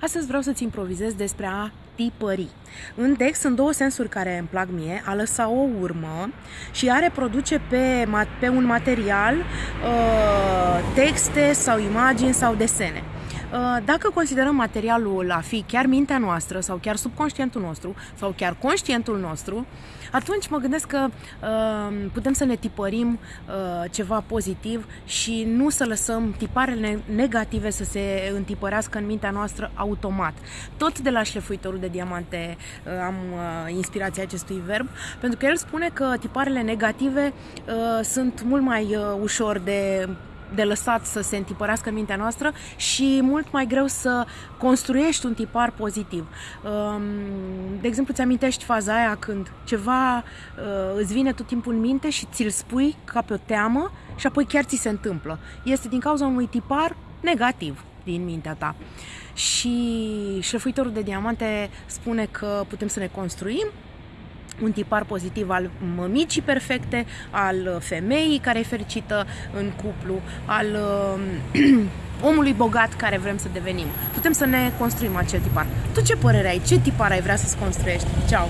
Astăzi vreau să-ți improvizez despre a tipări. În text sunt două sensuri care îmi plac mie, a lăsa o urmă și a reproduce pe, pe un material uh, texte sau imagini sau desene. Uh, dacă considerăm materialul a fi chiar mintea noastră sau chiar subconștientul nostru sau chiar conștientul nostru, atunci mă gândesc că uh, putem să ne tipărim uh, ceva pozitiv și nu să lăsăm tiparele negative să se întipărească în mintea noastră automat. Tot de la șlefuitorul de diamante uh, am uh, inspirația acestui verb, pentru că el spune că tiparele negative uh, sunt mult mai uh, ușor de de lăsat să se întipărească în mintea noastră și mult mai greu să construiești un tipar pozitiv. Um, de exemplu, ți amintești faza aia când ceva uh, îți vine tot timpul în minte și ți-l spui ca pe o teamă și apoi chiar ți se întâmplă. Este din cauza unui tipar negativ din mintea ta. Și șlefuitorul de diamante spune că putem să ne construim un tipar pozitiv al mămicii perfecte, al femeii care e fericită în cuplu, al uh, omului bogat care vrem să devenim. Putem să ne construim acel tipar. Tu ce părere ai? Ce tipar ai vrea să-ți construiești? Ceau!